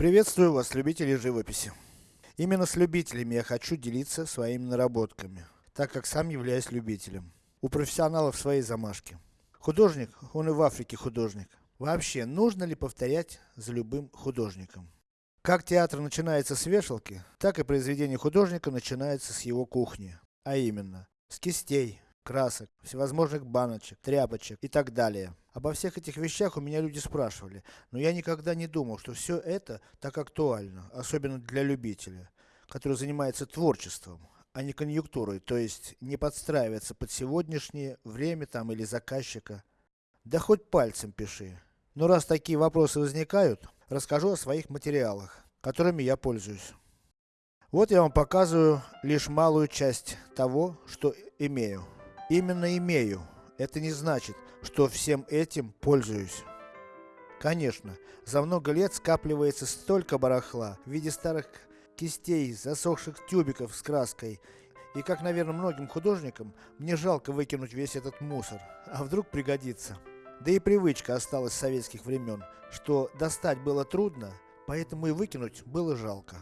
Приветствую вас, любители живописи. Именно с любителями я хочу делиться своими наработками, так как сам являюсь любителем. У профессионалов свои замашки. Художник, он и в Африке художник. Вообще, нужно ли повторять за любым художником? Как театр начинается с вешалки, так и произведение художника начинается с его кухни. А именно, с кистей, красок, всевозможных баночек, тряпочек и так далее. Обо всех этих вещах у меня люди спрашивали, но я никогда не думал, что все это так актуально, особенно для любителя, который занимается творчеством, а не конъюнктурой, то есть не подстраивается под сегодняшнее время там или заказчика. Да хоть пальцем пиши. Но раз такие вопросы возникают, расскажу о своих материалах, которыми я пользуюсь. Вот я вам показываю лишь малую часть того, что имею. Именно имею. Это не значит, что всем этим пользуюсь. Конечно, за много лет скапливается столько барахла в виде старых кистей, засохших тюбиков с краской. И как, наверное, многим художникам, мне жалко выкинуть весь этот мусор. А вдруг пригодится. Да и привычка осталась с советских времен, что достать было трудно, поэтому и выкинуть было жалко.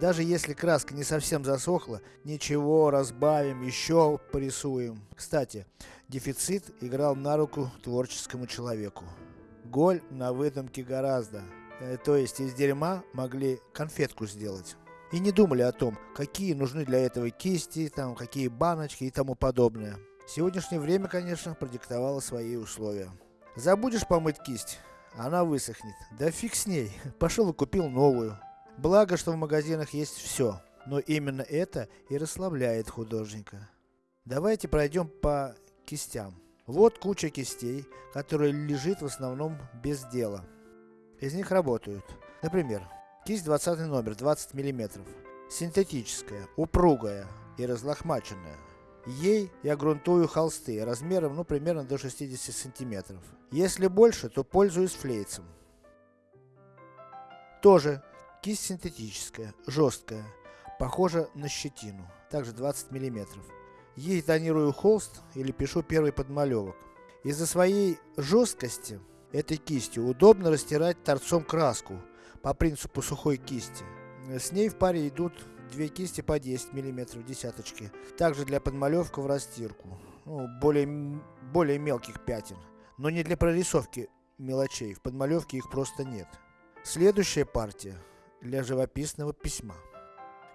Даже если краска не совсем засохла, ничего, разбавим, еще порисуем. Кстати, дефицит играл на руку творческому человеку. Голь на выдумке гораздо. Э, то есть из дерьма могли конфетку сделать. И не думали о том, какие нужны для этого кисти, там, какие баночки и тому подобное. Сегодняшнее время, конечно, продиктовало свои условия. Забудешь помыть кисть, она высохнет. Да фиг с ней, пошел и купил новую. Благо, что в магазинах есть все, но именно это и расслабляет художника. Давайте пройдем по кистям. Вот куча кистей, которая лежит в основном без дела. Из них работают. Например, кисть 20 номер, 20 мм. Синтетическая, упругая и разлохмаченная. Ей я грунтую холсты размером, ну, примерно до 60 сантиметров. Если больше, то пользуюсь флейцем. Тоже Кисть синтетическая, жесткая, похожа на щетину, также 20 мм. Ей тонирую холст или пишу первый подмалевок. Из-за своей жесткости, этой кистью удобно растирать торцом краску, по принципу сухой кисти. С ней в паре идут две кисти по 10 мм десяточки. Также для подмалевка в растирку. Ну, более, более мелких пятен. Но не для прорисовки мелочей, в подмалевке их просто нет. Следующая партия для живописного письма.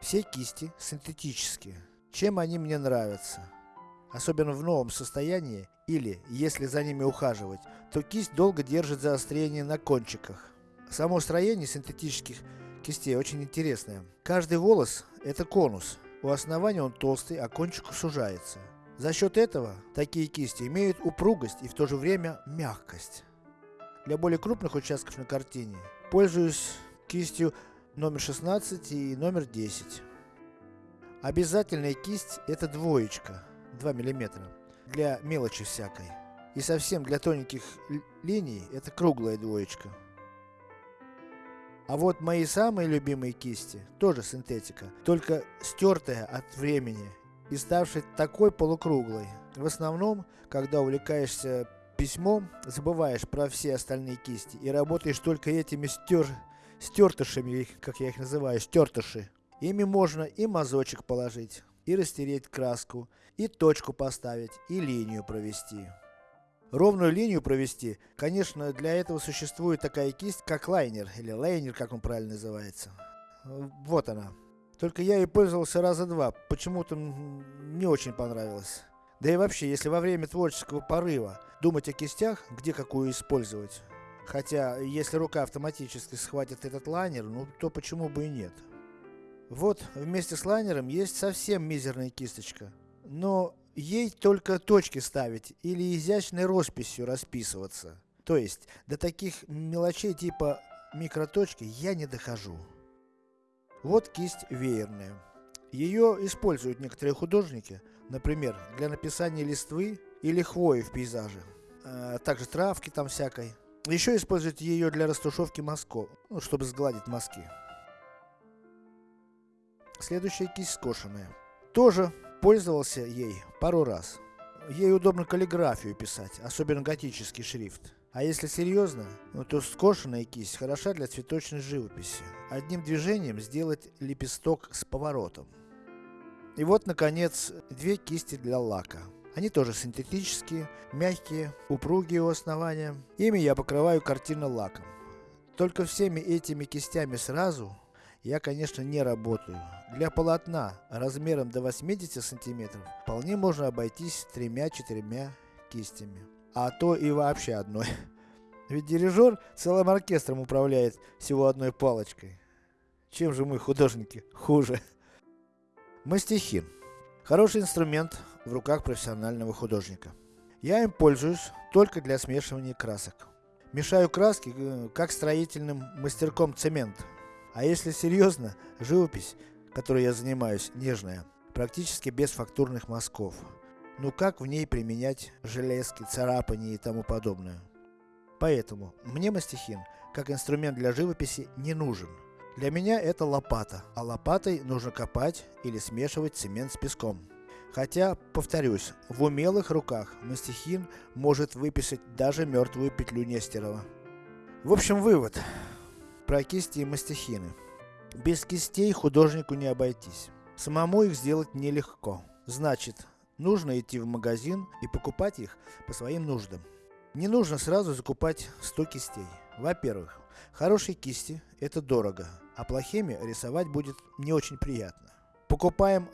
Все кисти синтетические. Чем они мне нравятся? Особенно в новом состоянии, или, если за ними ухаживать, то кисть долго держит заострение на кончиках. Само строение синтетических кистей очень интересное. Каждый волос это конус. У основания он толстый, а кончик сужается. За счет этого, такие кисти имеют упругость и в то же время мягкость. Для более крупных участков на картине, пользуюсь кистью номер 16 и номер 10. Обязательная кисть это двоечка, 2 мм, для мелочи всякой. И совсем для тоненьких линий это круглая двоечка. А вот мои самые любимые кисти, тоже синтетика, только стертая от времени и ставшая такой полукруглой. В основном, когда увлекаешься письмом, забываешь про все остальные кисти и работаешь только этими стер стертышами, как я их называю, стертыши. Ими можно и мазочек положить, и растереть краску, и точку поставить, и линию провести. Ровную линию провести, конечно, для этого существует такая кисть, как лайнер, или лайнер, как он правильно называется. Вот она. Только я и пользовался раза два, почему-то не очень понравилось. Да и вообще, если во время творческого порыва думать о кистях, где какую использовать, Хотя, если рука автоматически схватит этот лайнер, ну то почему бы и нет. Вот, вместе с лайнером есть совсем мизерная кисточка. Но ей только точки ставить или изящной росписью расписываться. То есть, до таких мелочей типа микроточки я не дохожу. Вот кисть веерная. Ее используют некоторые художники, например, для написания листвы или хвои в пейзаже. А также травки там всякой. Еще используют ее для растушевки мазков, ну, чтобы сгладить мазки. Следующая кисть скошенная. Тоже пользовался ей пару раз. Ей удобно каллиграфию писать, особенно готический шрифт. А если серьезно, ну, то скошенная кисть хороша для цветочной живописи. Одним движением сделать лепесток с поворотом. И вот, наконец, две кисти для лака. Они тоже синтетические, мягкие, упругие у основания. Ими я покрываю картину лаком. Только всеми этими кистями сразу я, конечно, не работаю. Для полотна размером до 80 сантиметров вполне можно обойтись тремя-четырьмя кистями. А то и вообще одной. Ведь дирижер целым оркестром управляет всего одной палочкой. Чем же мы, художники, хуже? Мастихин. Хороший инструмент в руках профессионального художника. Я им пользуюсь только для смешивания красок. Мешаю краски, э, как строительным мастерком цемент. А если серьезно, живопись, которой я занимаюсь, нежная, практически без фактурных мазков. Ну как в ней применять железки, царапания и тому подобное. Поэтому, мне мастихин, как инструмент для живописи, не нужен. Для меня это лопата, а лопатой нужно копать или смешивать цемент с песком. Хотя, повторюсь, в умелых руках мастихин может выписать даже мертвую петлю Нестерова. В общем, вывод. Про кисти и мастихины. Без кистей художнику не обойтись. Самому их сделать нелегко. Значит, нужно идти в магазин и покупать их по своим нуждам. Не нужно сразу закупать 100 кистей. Во-первых, хорошие кисти это дорого, а плохими рисовать будет не очень приятно. Покупаем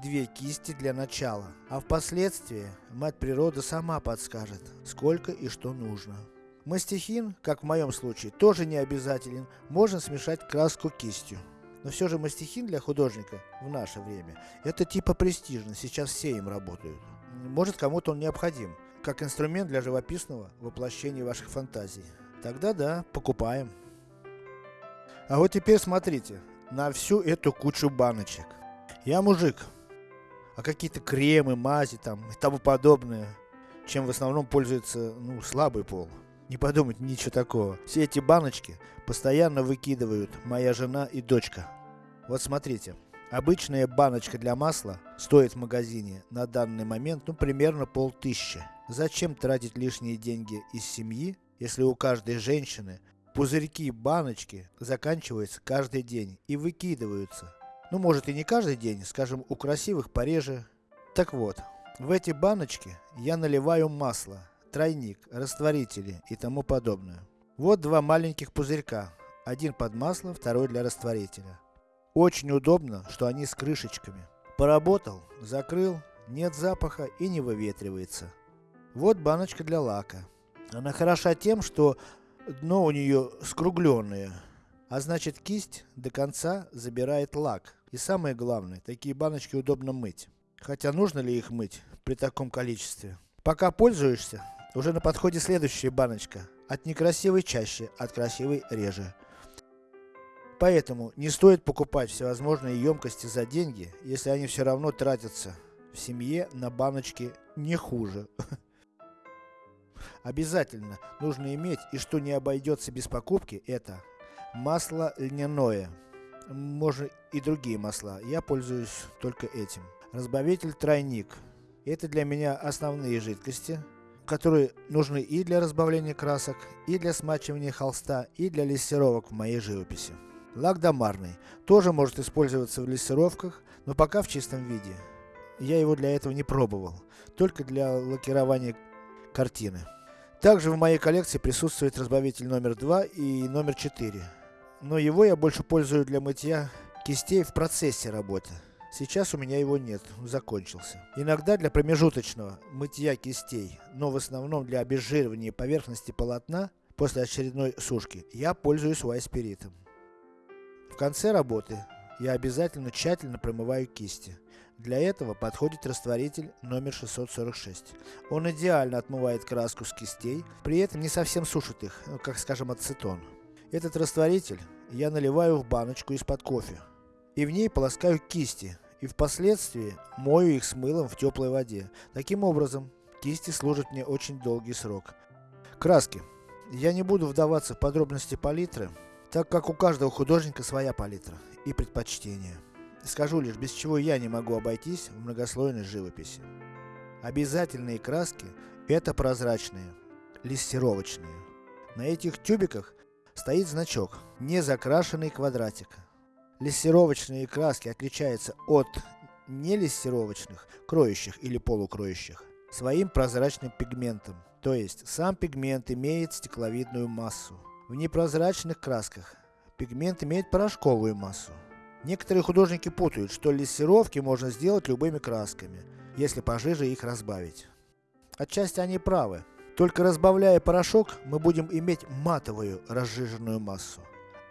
одну-две кисти для начала, а впоследствии мать природа сама подскажет, сколько и что нужно. Мастихин, как в моем случае, тоже не обязателен, можно смешать краску кистью. Но все же мастихин для художника в наше время, это типа престижно, сейчас все им работают. Может кому-то он необходим, как инструмент для живописного воплощения ваших фантазий. Тогда да, покупаем. А вот теперь смотрите, на всю эту кучу баночек. Я мужик, а какие-то кремы, мази там и тому подобное, чем в основном пользуется, ну, слабый пол. Не подумать ничего такого. Все эти баночки постоянно выкидывают моя жена и дочка. Вот смотрите, обычная баночка для масла стоит в магазине на данный момент, ну, примерно полтыщи. Зачем тратить лишние деньги из семьи, если у каждой женщины Пузырьки, баночки заканчиваются каждый день и выкидываются. Ну может и не каждый день, скажем у красивых пореже. Так вот, в эти баночки я наливаю масло, тройник, растворители и тому подобное. Вот два маленьких пузырька. Один под масло, второй для растворителя. Очень удобно, что они с крышечками. Поработал, закрыл, нет запаха и не выветривается. Вот баночка для лака. Она хороша тем, что дно у нее скругленное. А значит кисть до конца забирает лак. И самое главное, такие баночки удобно мыть. Хотя нужно ли их мыть при таком количестве? Пока пользуешься, уже на подходе следующая баночка. От некрасивой чаще, от красивой реже. Поэтому не стоит покупать всевозможные емкости за деньги, если они все равно тратятся в семье на баночки не хуже. Обязательно нужно иметь, и что не обойдется без покупки, это масло льняное. Можно и другие масла, я пользуюсь только этим. Разбавитель тройник. Это для меня основные жидкости, которые нужны и для разбавления красок, и для смачивания холста, и для лессировок в моей живописи. Лак домарный. Тоже может использоваться в лессировках, но пока в чистом виде. Я его для этого не пробовал. Только для лакирования картины. Также в моей коллекции присутствует разбавитель номер 2 и номер 4. Но его я больше пользую для мытья кистей в процессе работы. Сейчас у меня его нет, закончился. Иногда для промежуточного мытья кистей, но в основном для обезжиривания поверхности полотна после очередной сушки, я пользуюсь вайспиритом. В конце работы я обязательно тщательно промываю кисти. Для этого подходит растворитель номер 646. Он идеально отмывает краску с кистей, при этом не совсем сушит их, ну, как скажем ацетон. Этот растворитель я наливаю в баночку из-под кофе. И в ней полоскаю кисти, и впоследствии мою их с мылом в теплой воде. Таким образом, кисти служат мне очень долгий срок. Краски. Я не буду вдаваться в подробности палитры, так как у каждого художника своя палитра и предпочтения. Скажу лишь, без чего я не могу обойтись в многослойной живописи. Обязательные краски – это прозрачные. лессировочные. На этих тюбиках стоит значок «Не закрашенный квадратик». Лессировочные краски отличаются от нелессировочных, кроющих или полукроющих, своим прозрачным пигментом. То есть, сам пигмент имеет стекловидную массу. В непрозрачных красках пигмент имеет порошковую массу. Некоторые художники путают, что лессировки можно сделать любыми красками, если пожиже их разбавить. Отчасти они правы. Только разбавляя порошок, мы будем иметь матовую разжиженную массу.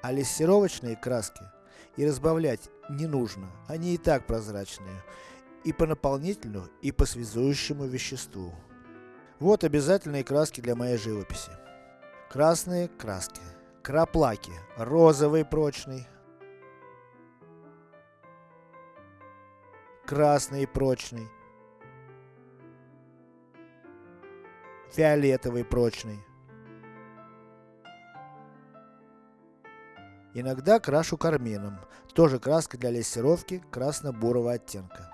А лессировочные краски и разбавлять не нужно, они и так прозрачные. И по наполнителю, и по связующему веществу. Вот обязательные краски для моей живописи. Красные краски. Краплаки. Розовый прочный, красный прочный, фиолетовый прочный. Иногда крашу кармином, тоже краска для лессировки красно-бурого оттенка.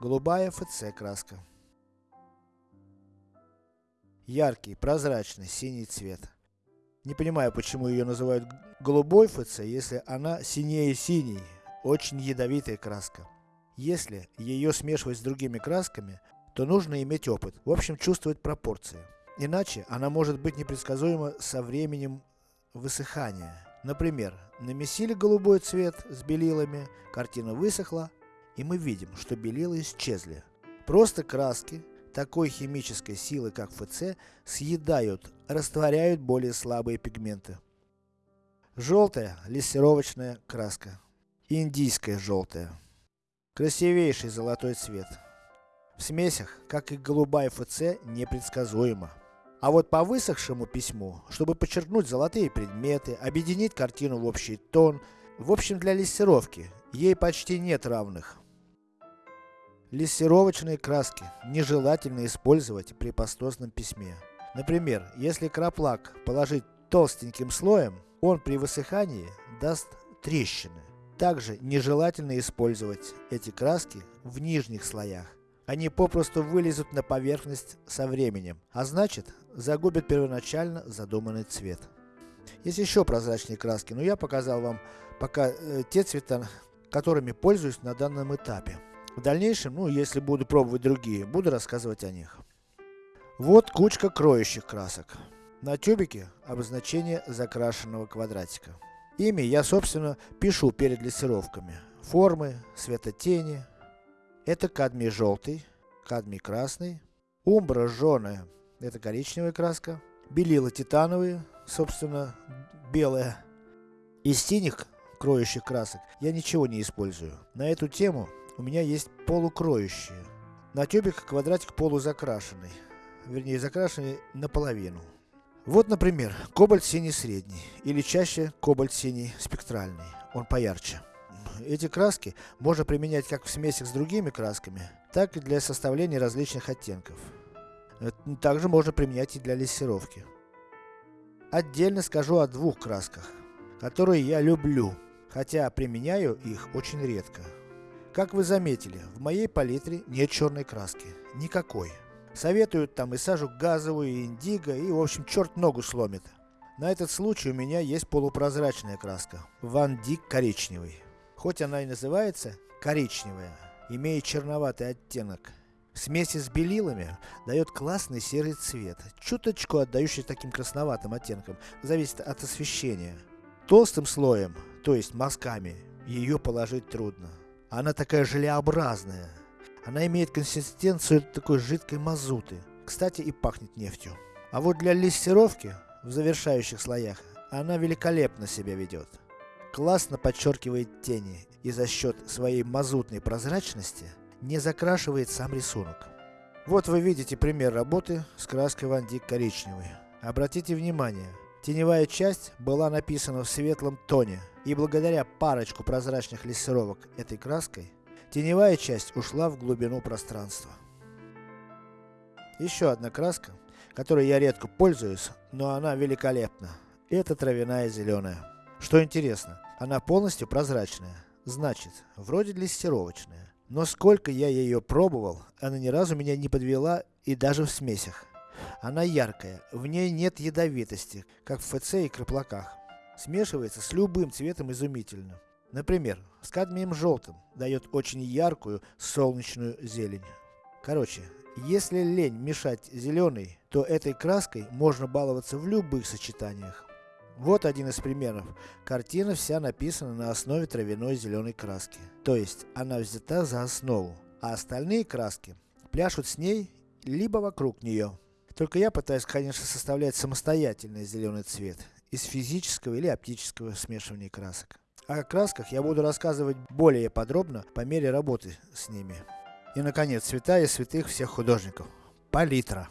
Голубая ФЦ краска. Яркий, прозрачный, синий цвет. Не понимаю, почему ее называют голубой ФЦ, если она синее синий, очень ядовитая краска. Если ее смешивать с другими красками, то нужно иметь опыт, в общем чувствовать пропорции. Иначе она может быть непредсказуема со временем высыхания. Например, намесили голубой цвет с белилами, картина высохла, и мы видим, что белила исчезли. Просто краски такой химической силы, как ФЦ, съедают, растворяют более слабые пигменты. Желтая лессировочная краска. Индийская желтая. Красивейший золотой цвет. В смесях, как и голубая ФЦ, непредсказуемо. А вот по высохшему письму, чтобы подчеркнуть золотые предметы, объединить картину в общий тон, в общем для лессировки, ей почти нет равных. Лессировочные краски нежелательно использовать при пастозном письме. Например, если краплак положить толстеньким слоем, он при высыхании даст трещины. Также нежелательно использовать эти краски в нижних слоях. Они попросту вылезут на поверхность со временем, а значит, загубят первоначально задуманный цвет. Есть еще прозрачные краски, но я показал вам пока э, те цвета, которыми пользуюсь на данном этапе. В дальнейшем, ну если буду пробовать другие, буду рассказывать о них. Вот кучка кроющих красок. На тюбике обозначение закрашенного квадратика. Ими я, собственно, пишу перед лессировками. Формы, светотени. Это кадмий желтый, кадмий красный. Умбра жженая, это коричневая краска. Белила титановые, собственно, белая. Из синих кроющих красок я ничего не использую. На эту тему у меня есть полукроющие. На тюбик квадратик полузакрашенный. Вернее, закрашенный наполовину. Вот, например, кобальт синий средний, или чаще кобальт синий спектральный, он поярче. Эти краски можно применять как в смесях с другими красками, так и для составления различных оттенков. Также можно применять и для лессировки. Отдельно скажу о двух красках, которые я люблю, хотя применяю их очень редко. Как вы заметили, в моей палитре нет черной краски, никакой. Советуют там и сажу газовую, и индиго, и в общем черт ногу сломит. На этот случай у меня есть полупрозрачная краска, Ван Дик коричневый. Хоть она и называется коричневая, имеет черноватый оттенок. В смеси с белилами дает классный серый цвет, чуточку отдающий таким красноватым оттенком, зависит от освещения. Толстым слоем, то есть мазками, ее положить трудно. Она такая желеобразная, она имеет консистенцию такой жидкой мазуты. Кстати, и пахнет нефтью. А вот для лессировки, в завершающих слоях, она великолепно себя ведет. Классно подчеркивает тени и за счет своей мазутной прозрачности не закрашивает сам рисунок. Вот вы видите пример работы с краской Ван Дик коричневой. Обратите внимание, теневая часть была написана в светлом тоне, и благодаря парочку прозрачных лессировок этой краской, Теневая часть ушла в глубину пространства. Еще одна краска, которой я редко пользуюсь, но она великолепна. Это травяная зеленая. Что интересно, она полностью прозрачная. Значит, вроде листировочная. Но сколько я ее пробовал, она ни разу меня не подвела и даже в смесях. Она яркая, в ней нет ядовитости, как в ФЦ и краплаках. Смешивается с любым цветом изумительно. Например, с кадмием желтым дает очень яркую солнечную зелень. Короче, если лень мешать зеленый, то этой краской можно баловаться в любых сочетаниях. Вот один из примеров. Картина вся написана на основе травяной зеленой краски. То есть, она взята за основу, а остальные краски пляшут с ней, либо вокруг нее. Только я пытаюсь, конечно, составлять самостоятельный зеленый цвет, из физического или оптического смешивания красок. О красках я буду рассказывать более подробно по мере работы с ними. И наконец, цвета и святых всех художников. Палитра.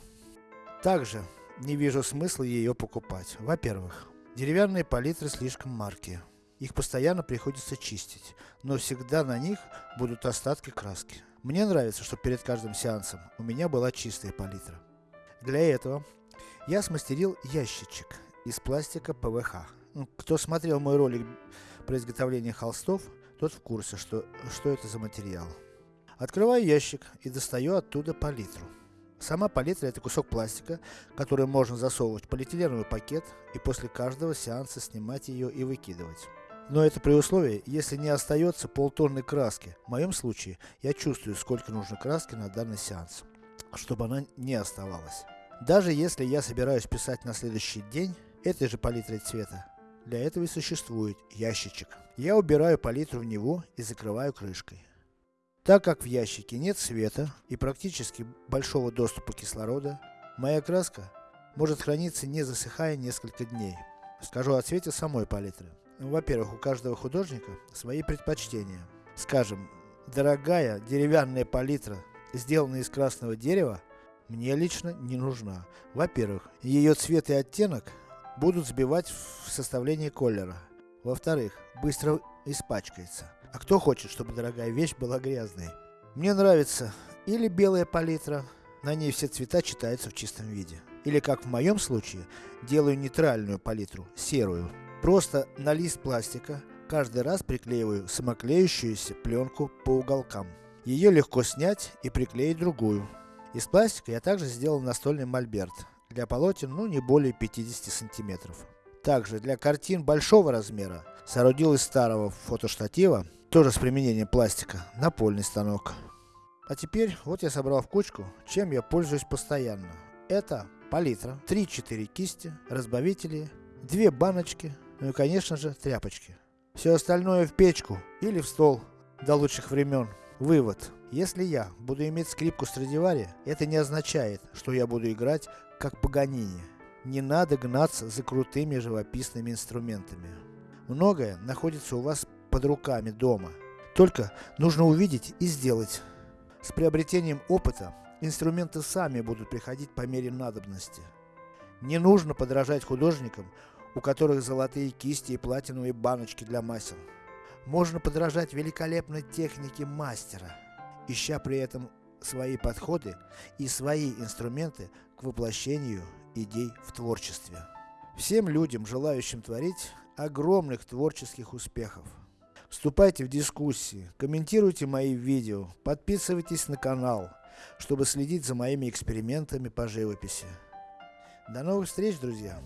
Также не вижу смысла ее покупать. Во-первых, деревянные палитры слишком маркие. Их постоянно приходится чистить, но всегда на них будут остатки краски. Мне нравится, что перед каждым сеансом у меня была чистая палитра. Для этого я смастерил ящичек из пластика ПВХ. Ну, кто смотрел мой ролик про изготовление холстов, тот в курсе, что, что это за материал. Открываю ящик и достаю оттуда палитру. Сама палитра это кусок пластика, который можно засовывать в полиэтиленовый пакет и после каждого сеанса снимать ее и выкидывать. Но это при условии, если не остается полтонны краски. В моем случае, я чувствую сколько нужно краски на данный сеанс, чтобы она не оставалась. Даже если я собираюсь писать на следующий день, этой же палитрой цвета, для этого и существует ящичек. Я убираю палитру в него и закрываю крышкой. Так как в ящике нет света и практически большого доступа кислорода, моя краска может храниться не засыхая несколько дней. Скажу о цвете самой палитры. Во-первых, у каждого художника свои предпочтения. Скажем, дорогая деревянная палитра, сделанная из красного дерева, мне лично не нужна. Во-первых, ее цвет и оттенок будут сбивать в составлении колера. Во-вторых, быстро испачкается. А кто хочет, чтобы дорогая вещь была грязной? Мне нравится или белая палитра, на ней все цвета читаются в чистом виде. Или как в моем случае, делаю нейтральную палитру, серую. Просто на лист пластика каждый раз приклеиваю самоклеющуюся пленку по уголкам. Ее легко снять и приклеить другую. Из пластика я также сделал настольный мольберт для полотен ну не более 50 сантиметров. Также для картин большого размера соорудил из старого фотоштатива, тоже с применением пластика, напольный станок. А теперь, вот я собрал в кучку, чем я пользуюсь постоянно. Это палитра, 3-4 кисти, разбавители, 2 баночки, ну и конечно же тряпочки. Все остальное в печку или в стол до лучших времен. Вывод. Если я буду иметь скрипку Страдивари, это не означает, что я буду играть как Паганини. Не надо гнаться за крутыми живописными инструментами. Многое находится у вас под руками дома. Только нужно увидеть и сделать. С приобретением опыта, инструменты сами будут приходить по мере надобности. Не нужно подражать художникам, у которых золотые кисти и платиновые баночки для масел. Можно подражать великолепной технике мастера, ища при этом свои подходы и свои инструменты к воплощению идей в творчестве. Всем людям, желающим творить, огромных творческих успехов. Вступайте в дискуссии, комментируйте мои видео, подписывайтесь на канал, чтобы следить за моими экспериментами по живописи. До новых встреч, друзья!